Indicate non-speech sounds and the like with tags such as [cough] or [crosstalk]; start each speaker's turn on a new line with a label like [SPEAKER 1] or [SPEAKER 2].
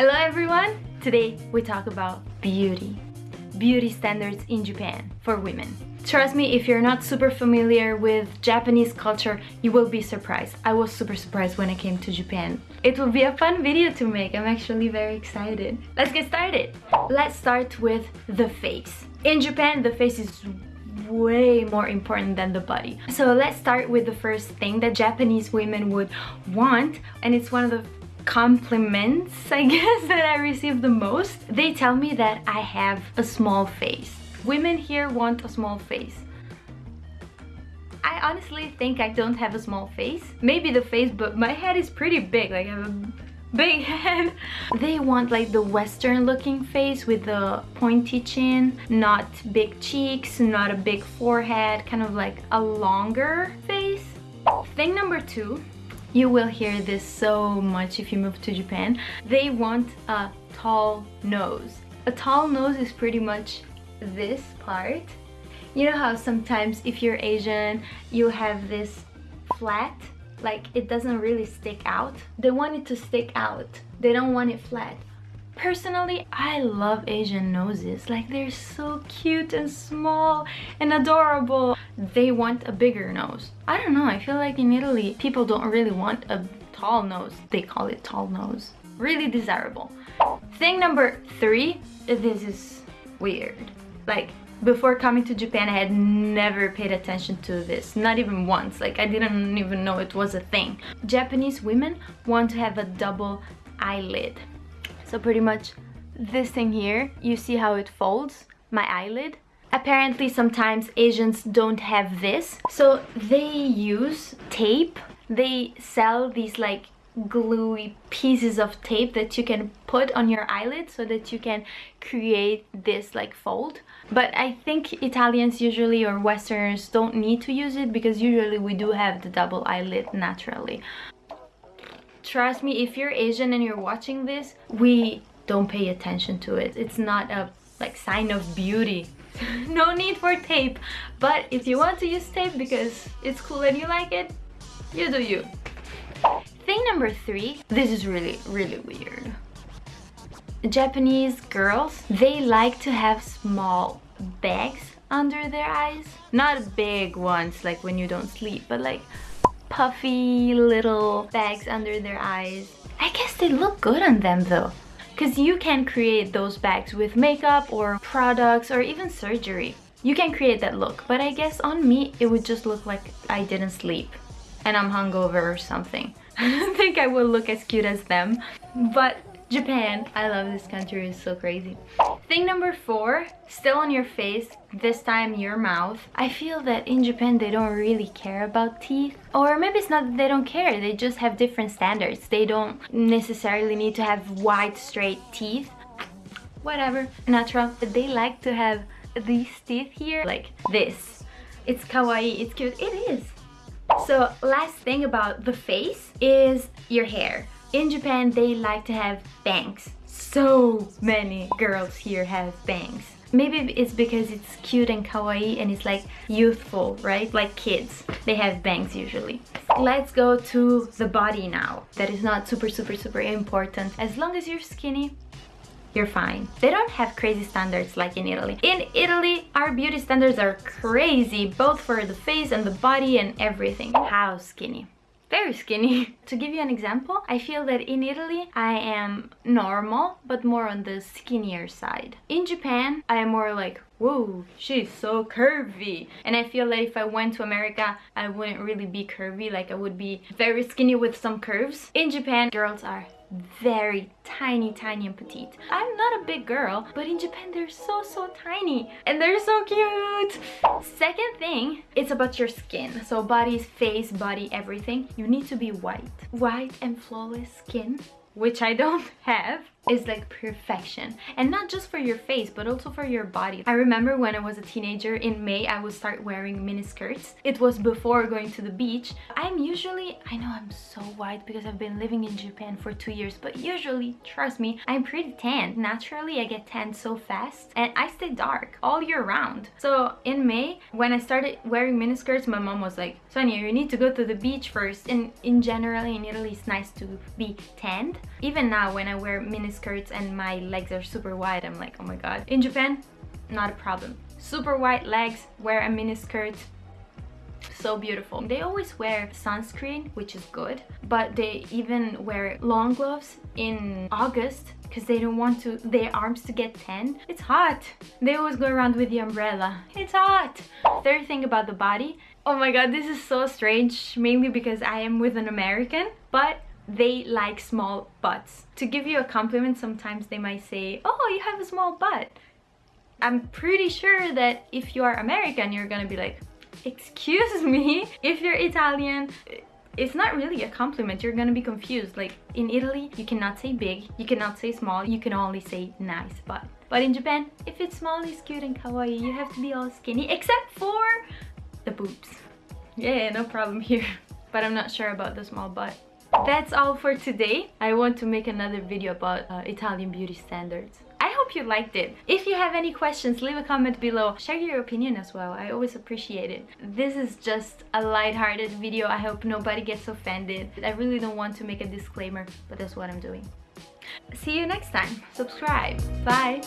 [SPEAKER 1] Hello everyone! Today we talk about beauty. Beauty standards in Japan for women. Trust me, if you're not super familiar with Japanese culture, you will be surprised. I was super surprised when I came to Japan. It will be a fun video to make. I'm actually very excited. Let's get started. Let's start with the face. In Japan, the face is way more important than the body. So let's start with the first thing that Japanese women would want and it's one of the compliments I [laughs] guess that I receive the most. They tell me that I have a small face. Women here want a small face. I honestly think I don't have a small face. Maybe the face, but my head is pretty big. Like I have a big [laughs] head. They want like the western looking face with the pointy chin, not big cheeks, not a big forehead, kind of like a longer face. Thing number two you will hear this so much if you move to Japan. They want a tall nose. A tall nose is pretty much this part. You know how sometimes if you're Asian, you have this flat, like it doesn't really stick out. They want it to stick out. They don't want it flat. Personally, I love Asian noses. Like they're so cute and small and adorable. They want a bigger nose. I don't know, I feel like in Italy, people don't really want a tall nose. They call it tall nose. Really desirable. Thing number three, this is weird. Like before coming to Japan, I had never paid attention to this, not even once. Like I didn't even know it was a thing. Japanese women want to have a double eyelid. So pretty much this thing here, you see how it folds my eyelid? Apparently sometimes Asians don't have this. So they use tape. They sell these like gluey pieces of tape that you can put on your eyelid so that you can create this like fold but I think Italians usually or Westerners don't need to use it because usually we do have the double eyelid naturally trust me if you're asian and you're watching this we don't pay attention to it. It's not a like sign of beauty. [laughs] No need for tape. But if you want to use tape because it's cool and you like it you do you. Thing number three this is really really weird. Japanese girls they like to have small bags under their eyes. Not big ones like when you don't sleep but like puffy little bags under their eyes. I guess they look good on them though. Because you can create those bags with makeup or products or even surgery. You can create that look, but I guess on me it would just look like I didn't sleep and I'm hungover or something. [laughs] I don't think I will look as cute as them, but Japan, I love this country, it's so crazy. Thing number four, still on your face, this time your mouth. I feel that in Japan they don't really care about teeth. Or maybe it's not that they don't care, they just have different standards. They don't necessarily need to have white straight teeth. Whatever, natural. But They like to have these teeth here, like this. It's kawaii, it's cute, it is. So last thing about the face is your hair. In Japan, they like to have bangs. So many girls here have bangs. Maybe it's because it's cute and kawaii and it's like youthful, right? Like kids, they have bangs usually. Let's go to the body now. That is not super, super, super important. As long as you're skinny, you're fine. They don't have crazy standards like in Italy. In Italy, our beauty standards are crazy, both for the face and the body and everything. How skinny? Very skinny. [laughs] to give you an example, I feel that in Italy I am normal, but more on the skinnier side. In Japan, I am more like, whoa, she's so curvy. And I feel that if I went to America, I wouldn't really be curvy, like I would be very skinny with some curves. In Japan, girls are very tiny tiny and petite. I'm not a big girl but in japan they're so so tiny and they're so cute. Second thing it's about your skin. So body face body everything. You need to be white. White and flawless skin which I don't [laughs] have, is like perfection. And not just for your face, but also for your body. I remember when I was a teenager, in May, I would start wearing mini skirts. It was before going to the beach. I'm usually, I know I'm so white because I've been living in Japan for two years, but usually, trust me, I'm pretty tan. Naturally, I get tan so fast and I stay dark all year round. So in May, when I started wearing mini skirts, my mom was like, Sonia, you need to go to the beach first. And in general, in Italy, it's nice to be tanned. Even now, when I wear mini skirts and my legs are super wide. I'm like oh my god. In Japan not a problem. Super wide legs wear a mini skirt. So beautiful. They always wear sunscreen which is good but they even wear long gloves in August because they don't want to their arms to get tan. It's hot. They always go around with the umbrella. It's hot. Third thing about the body oh my god this is so strange mainly because I am with an American but they like small butts. To give you a compliment sometimes they might say oh you have a small butt. I'm pretty sure that if you are American you're gonna be like excuse [laughs] me. If you're Italian it's not really a compliment. You're gonna be confused. Like in Italy you cannot say big you cannot say small you can only say nice but but in Japan if it's small it's cute and kawaii you have to be all skinny except for the boobs. Yeah no problem [laughs] here. But I'm not sure about the small butt that's all for today I want to make another video about uh, Italian beauty standards I hope you liked it. If you have any questions, leave a comment below. Share your opinion as well. I always appreciate it. This is just a light-hearted video. I hope nobody gets offended. I really don't want to make a disclaimer, but that's what I'm doing. See you next time. Subscribe. Bye.